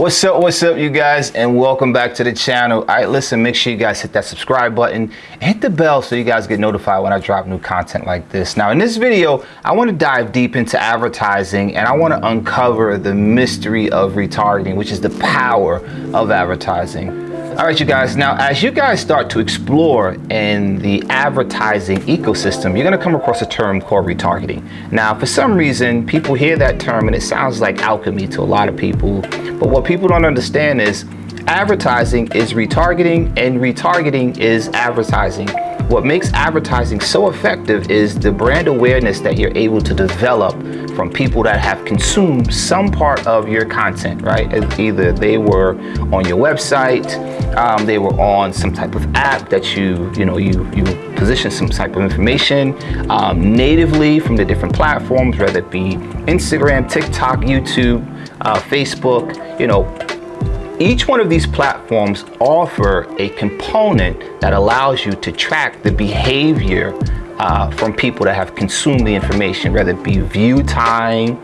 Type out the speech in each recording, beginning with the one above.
What's up, what's up, you guys, and welcome back to the channel. All right, listen, make sure you guys hit that subscribe button hit the bell so you guys get notified when I drop new content like this. Now, in this video, I want to dive deep into advertising and I want to uncover the mystery of retargeting, which is the power of advertising. All right, you guys, now as you guys start to explore in the advertising ecosystem, you're gonna come across a term called retargeting. Now, for some reason, people hear that term and it sounds like alchemy to a lot of people, but what people don't understand is advertising is retargeting and retargeting is advertising. What makes advertising so effective is the brand awareness that you're able to develop from people that have consumed some part of your content, right? Either they were on your website, um, they were on some type of app that you, you know, you, you position some type of information um, natively from the different platforms, whether it be Instagram, TikTok, YouTube, uh, Facebook, you know, each one of these platforms offer a component that allows you to track the behavior uh, from people that have consumed the information, whether it be view time,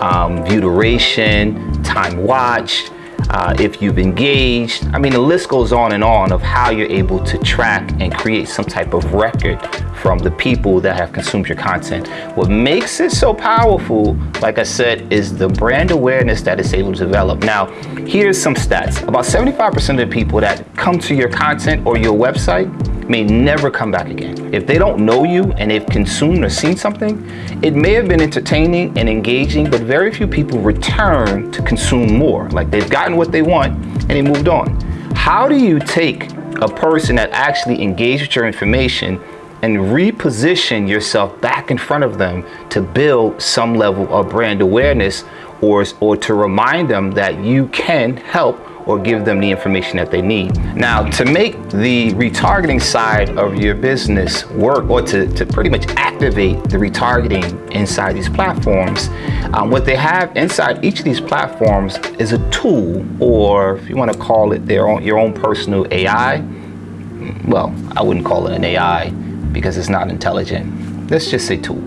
um, view duration, time watched, uh, if you've engaged. I mean, the list goes on and on of how you're able to track and create some type of record from the people that have consumed your content. What makes it so powerful, like I said, is the brand awareness that it's able to develop. Now, here's some stats. About 75% of the people that come to your content or your website may never come back again. If they don't know you and they've consumed or seen something, it may have been entertaining and engaging, but very few people return to consume more. Like they've gotten what they want and they moved on. How do you take a person that actually engaged with your information and reposition yourself back in front of them to build some level of brand awareness or, or to remind them that you can help or give them the information that they need. Now, to make the retargeting side of your business work or to, to pretty much activate the retargeting inside these platforms, um, what they have inside each of these platforms is a tool, or if you want to call it their own, your own personal AI, well, I wouldn't call it an AI because it's not intelligent. Let's just say tool.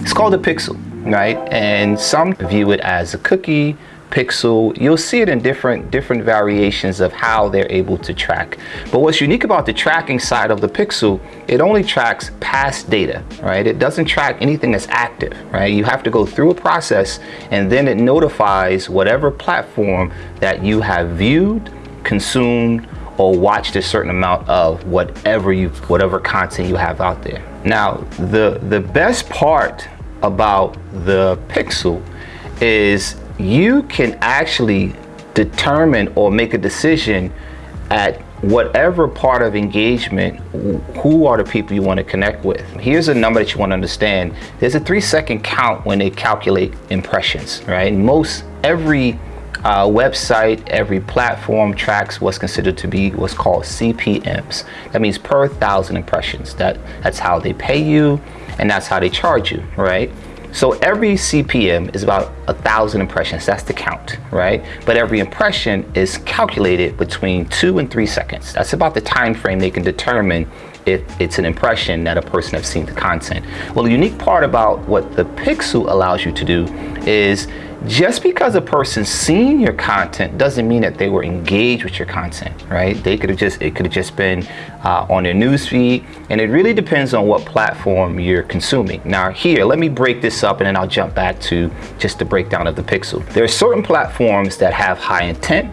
It's called a pixel, right? And some view it as a cookie, pixel you'll see it in different different variations of how they're able to track. But what's unique about the tracking side of the pixel it only tracks past data right? It doesn't track anything that's active right? You have to go through a process and then it notifies whatever platform that you have viewed consumed or watched a certain amount of whatever you whatever content you have out there. Now the the best part about the pixel is you can actually determine or make a decision at whatever part of engagement, who are the people you want to connect with. Here's a number that you want to understand. There's a three second count when they calculate impressions, right? Most, every uh, website, every platform tracks what's considered to be what's called CPMs. That means per thousand impressions. That, that's how they pay you and that's how they charge you, right? So every CPM is about a thousand impressions. That's the count, right? But every impression is calculated between two and three seconds. That's about the time frame they can determine if it's an impression that a person has seen the content. Well, the unique part about what the pixel allows you to do is just because a person's seen your content doesn't mean that they were engaged with your content, right? They could have just, it could have just been uh, on their newsfeed, and it really depends on what platform you're consuming. Now here, let me break this up and then I'll jump back to just the breakdown of the pixel. There are certain platforms that have high intent,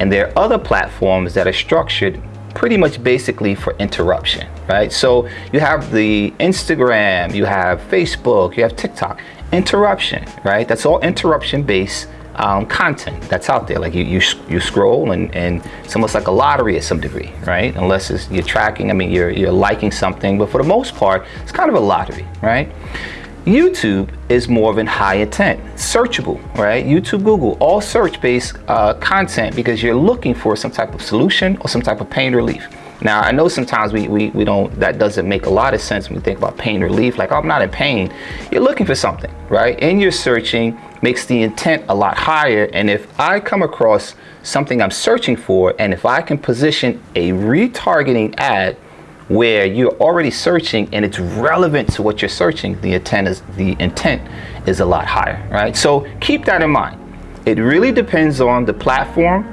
and there are other platforms that are structured pretty much basically for interruption, right? So you have the Instagram, you have Facebook, you have TikTok interruption, right? That's all interruption based um, content that's out there. Like you, you, you scroll and, and it's almost like a lottery at some degree, right? Unless you're tracking, I mean, you're, you're liking something, but for the most part, it's kind of a lottery, right? YouTube is more of an high intent, searchable, right? YouTube, Google, all search-based uh, content because you're looking for some type of solution or some type of pain relief. Now, I know sometimes we, we, we don't, that doesn't make a lot of sense when we think about pain relief. Like, oh, I'm not in pain. You're looking for something, right? And you're searching makes the intent a lot higher. And if I come across something I'm searching for, and if I can position a retargeting ad where you're already searching and it's relevant to what you're searching, the intent is, the intent is a lot higher, right? So keep that in mind it really depends on the platform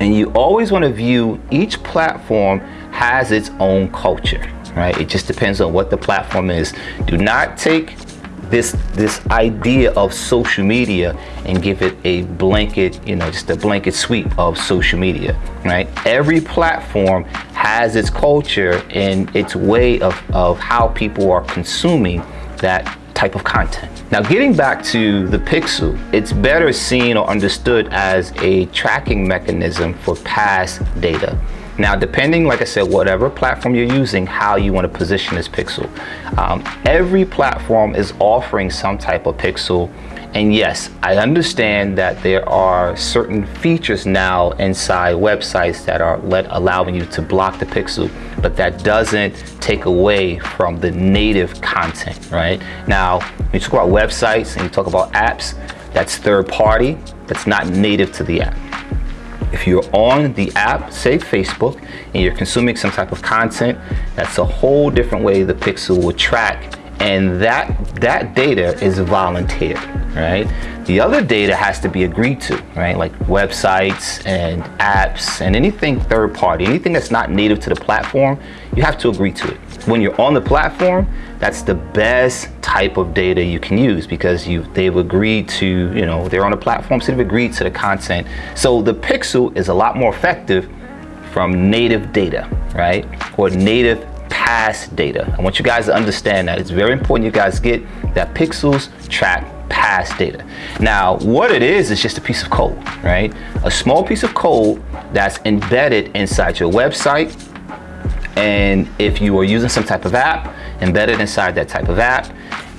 and you always want to view each platform has its own culture, right? It just depends on what the platform is. Do not take this this idea of social media and give it a blanket you know just a blanket sweep of social media right every platform has its culture and its way of, of how people are consuming that type of content. Now getting back to the pixel it's better seen or understood as a tracking mechanism for past data now, depending, like I said, whatever platform you're using, how you want to position this pixel. Um, every platform is offering some type of pixel. And yes, I understand that there are certain features now inside websites that are let, allowing you to block the pixel, but that doesn't take away from the native content, right? Now, when you talk about websites and you talk about apps, that's third party, that's not native to the app. If you're on the app, say Facebook, and you're consuming some type of content, that's a whole different way the Pixel will track. And that that data is volunteered right? The other data has to be agreed to right? Like websites and apps and anything third party anything that's not native to the platform you have to agree to it when you're on the platform that's the best type of data you can use because you they've agreed to you know they're on the platform so they've agreed to the content so the pixel is a lot more effective from native data right or native past data. I want you guys to understand that. It's very important you guys get that pixels track past data. Now, what it is, is just a piece of code, right? A small piece of code that's embedded inside your website. And if you are using some type of app, embedded inside that type of app,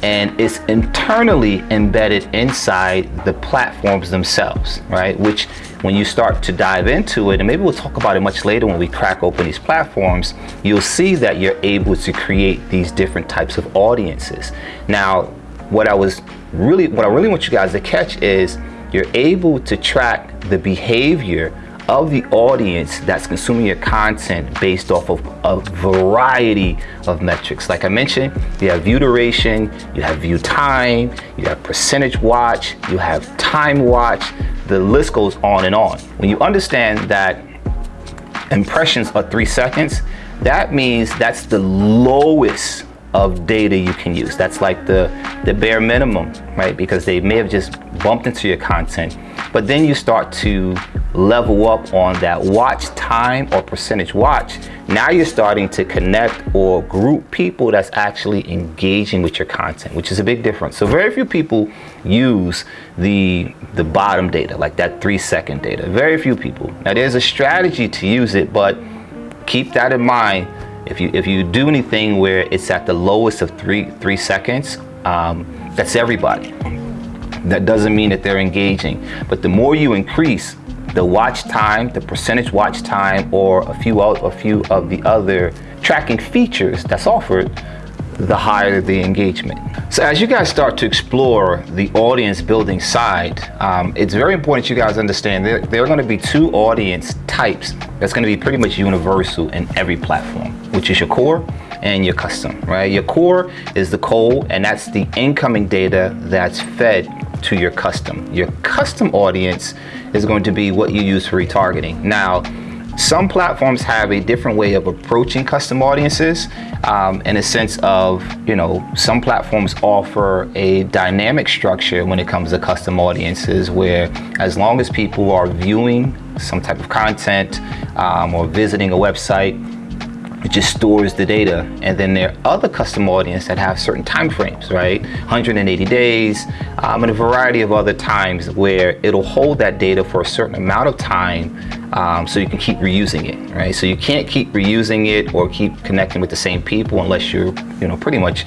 and it's internally embedded inside the platforms themselves, right? Which when you start to dive into it, and maybe we'll talk about it much later when we crack open these platforms, you'll see that you're able to create these different types of audiences. Now, what I was really, what I really want you guys to catch is you're able to track the behavior of the audience that's consuming your content based off of a variety of metrics. Like I mentioned, you have view duration, you have view time, you have percentage watch, you have time watch, the list goes on and on. When you understand that impressions are three seconds, that means that's the lowest of data you can use. That's like the, the bare minimum, right? Because they may have just bumped into your content, but then you start to level up on that watch time or percentage watch. Now you're starting to connect or group people that's actually engaging with your content, which is a big difference. So very few people use the, the bottom data, like that three second data. Very few people. Now there's a strategy to use it, but keep that in mind if you if you do anything where it's at the lowest of three three seconds, um, that's everybody. That doesn't mean that they're engaging. But the more you increase the watch time, the percentage watch time, or a few a few of the other tracking features that's offered, the higher the engagement. So as you guys start to explore the audience building side, um, it's very important you guys understand there, there are going to be two audience types that's going to be pretty much universal in every platform, which is your core and your custom, right? Your core is the cold and that's the incoming data that's fed to your custom. Your custom audience is going to be what you use for retargeting. Now, some platforms have a different way of approaching custom audiences um, in a sense of, you know, some platforms offer a dynamic structure when it comes to custom audiences where as long as people are viewing some type of content um, or visiting a website, it just stores the data. And then there are other custom audience that have certain time frames right? 180 days um, and a variety of other times where it'll hold that data for a certain amount of time um, so you can keep reusing it right? So you can't keep reusing it or keep connecting with the same people unless you're you know pretty much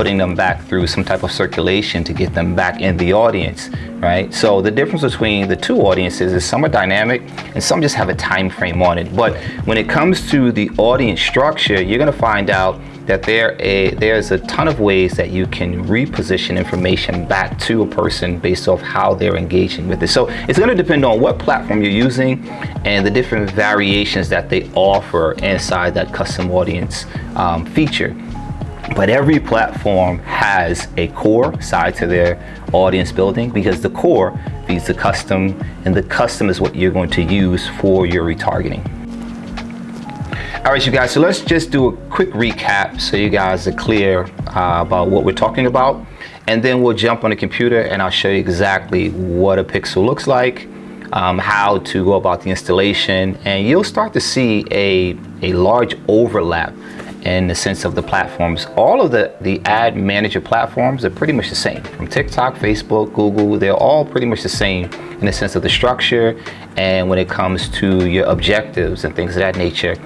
putting them back through some type of circulation to get them back in the audience, right? So the difference between the two audiences is some are dynamic and some just have a time frame on it. But when it comes to the audience structure, you're gonna find out that there a, there's a ton of ways that you can reposition information back to a person based off how they're engaging with it. So it's going to depend on what platform you're using and the different variations that they offer inside that custom audience um, feature. But every platform has a core side to their audience building because the core, feeds the custom, and the custom is what you're going to use for your retargeting. All right, you guys, so let's just do a quick recap so you guys are clear uh, about what we're talking about. And then we'll jump on the computer and I'll show you exactly what a pixel looks like, um, how to go about the installation, and you'll start to see a, a large overlap in the sense of the platforms. All of the, the ad manager platforms are pretty much the same. From TikTok, Facebook, Google, they're all pretty much the same in the sense of the structure and when it comes to your objectives and things of that nature.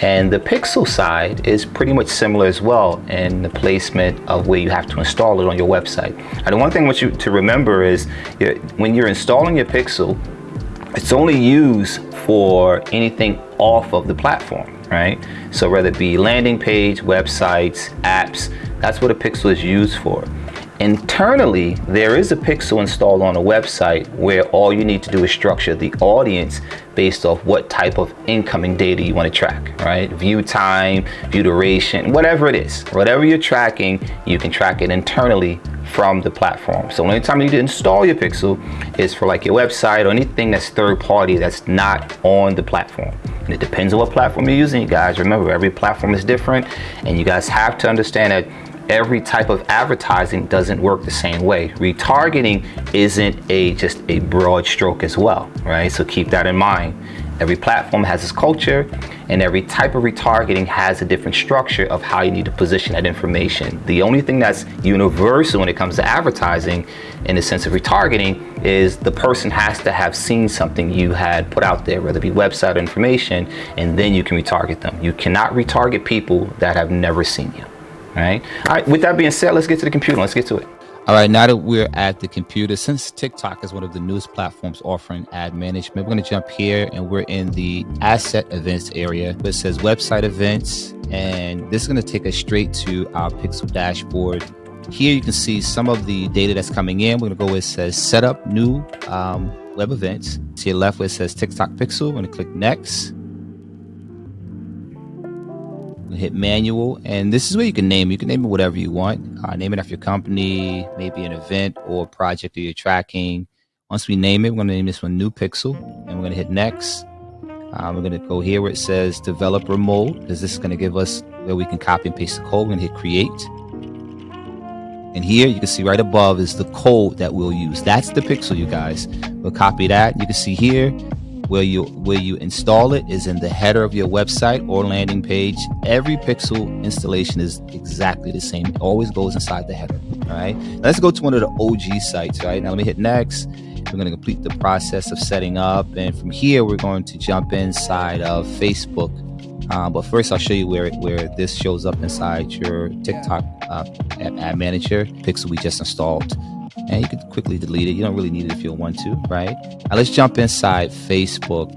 And the Pixel side is pretty much similar as well in the placement of where you have to install it on your website. And the one thing I want you to remember is when you're installing your Pixel, it's only used for anything off of the platform right? So whether it be landing page, websites, apps, that's what a pixel is used for. Internally, there is a pixel installed on a website where all you need to do is structure the audience based off what type of incoming data you want to track, right? View time, view duration, whatever it is. Whatever you're tracking, you can track it internally from the platform. So only time you need to install your pixel is for like your website or anything that's third party that's not on the platform. And it depends on what platform you're using, you guys. Remember, every platform is different, and you guys have to understand that every type of advertising doesn't work the same way. Retargeting isn't a just a broad stroke as well, right? So keep that in mind. Every platform has its culture and every type of retargeting has a different structure of how you need to position that information. The only thing that's universal when it comes to advertising in the sense of retargeting is the person has to have seen something you had put out there, whether it be website information, and then you can retarget them. You cannot retarget people that have never seen you, right? All right, with that being said, let's get to the computer. Let's get to it. All right, now that we're at the computer, since TikTok is one of the newest platforms offering ad management, we're going to jump here and we're in the asset events area. It says website events, and this is going to take us straight to our Pixel dashboard. Here you can see some of the data that's coming in. We're going to go where it says set up new um, web events. To your left where it says TikTok Pixel, we're going to click next hit manual and this is where you can name you can name it whatever you want. Uh, name it after your company maybe an event or project that you're tracking. Once we name it we're going to name this one new pixel and we're going to hit next. Um, we're going to go here where it says developer mode because this is going to give us where we can copy and paste the code. We're going to hit create. And here you can see right above is the code that we'll use. That's the pixel you guys. We'll copy that. You can see here where you where you install it is in the header of your website or landing page. Every Pixel installation is exactly the same. It always goes inside the header. All right. Now let's go to one of the OG sites. Right now, let me hit next. We're going to complete the process of setting up, and from here we're going to jump inside of Facebook. Um, but first, I'll show you where where this shows up inside your TikTok uh, ad manager pixel we just installed and you can quickly delete it. You don't really need it if you want to, right? Now let's jump inside Facebook.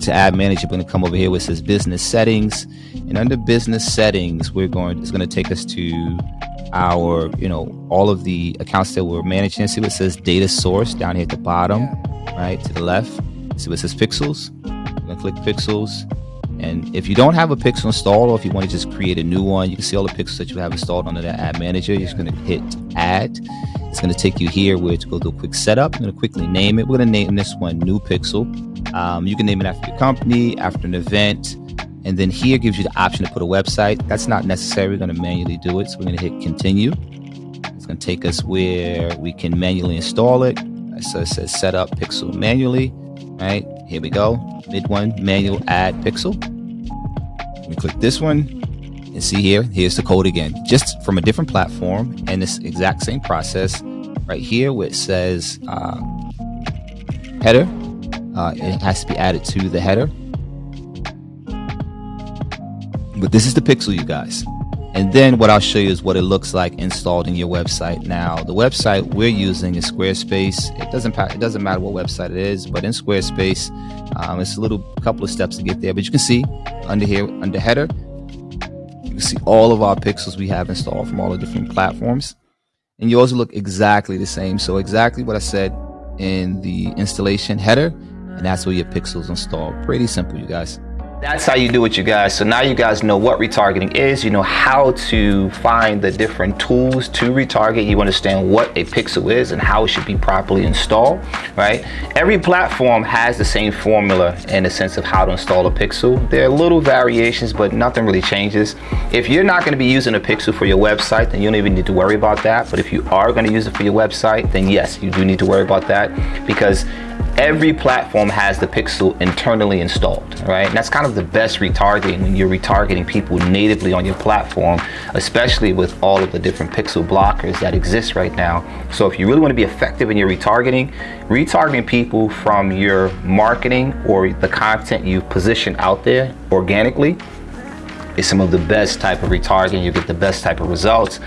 To ad manager, we're going to come over here where it says business settings, and under business settings, we're going. It's going to take us to our, you know, all of the accounts that we're managing. See what it says data source down here at the bottom, right to the left. See what it says pixels. I'm going to click pixels and if you don't have a pixel installed, or if you want to just create a new one, you can see all the pixels that you have installed under that ad manager. You're just going to hit add. It's going to take you here where to go do a quick setup. I'm going to quickly name it. We're going to name this one new pixel. Um, you can name it after your company, after an event. And then here gives you the option to put a website. That's not necessary. We're going to manually do it. So we're going to hit continue. It's going to take us where we can manually install it. So it says set up pixel manually. Right here we go. Mid one manual add pixel. We click this one and see here, here's the code again, just from a different platform and this exact same process right here where it says uh, header. Uh, it has to be added to the header. But this is the pixel, you guys. And then what I'll show you is what it looks like installed in your website. Now, the website we're using is Squarespace. It doesn't it doesn't matter what website it is, but in Squarespace, um, it's a little couple of steps to get there. But you can see under here, under header, you can see all of our pixels we have installed from all the different platforms. And yours look exactly the same. So exactly what I said in the installation header, and that's where your pixels installed. Pretty simple, you guys. That's how you do it, you guys. So now you guys know what retargeting is. You know how to find the different tools to retarget. You understand what a pixel is and how it should be properly installed, right? Every platform has the same formula in the sense of how to install a pixel. There are little variations, but nothing really changes. If you're not going to be using a pixel for your website, then you don't even need to worry about that. But if you are going to use it for your website, then yes, you do need to worry about that because every platform has the pixel internally installed, right? And that's kind of the best retargeting when you're retargeting people natively on your platform, especially with all of the different pixel blockers that exist right now. So if you really want to be effective in your retargeting, retargeting people from your marketing or the content you position out there organically is some of the best type of retargeting. You get the best type of results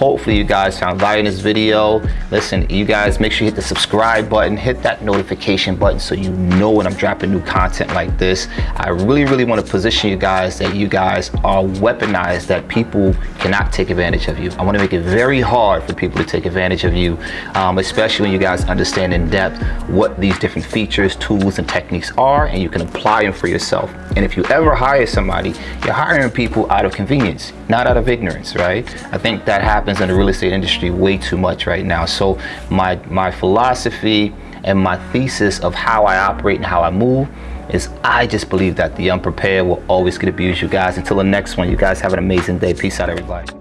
Hopefully you guys found value in this video. Listen, you guys make sure you hit the subscribe button, hit that notification button so you know when I'm dropping new content like this. I really, really want to position you guys that you guys are weaponized, that people cannot take advantage of you. I want to make it very hard for people to take advantage of you, um, especially when you guys understand in depth what these different features, tools, and techniques are, and you can apply them for yourself. And if you ever hire somebody, you're hiring people out of convenience, not out of ignorance, right? I think that happens happens in the real estate industry way too much right now. So my, my philosophy and my thesis of how I operate and how I move is I just believe that the unprepared will always get abused, you guys. Until the next one, you guys have an amazing day. Peace out, everybody.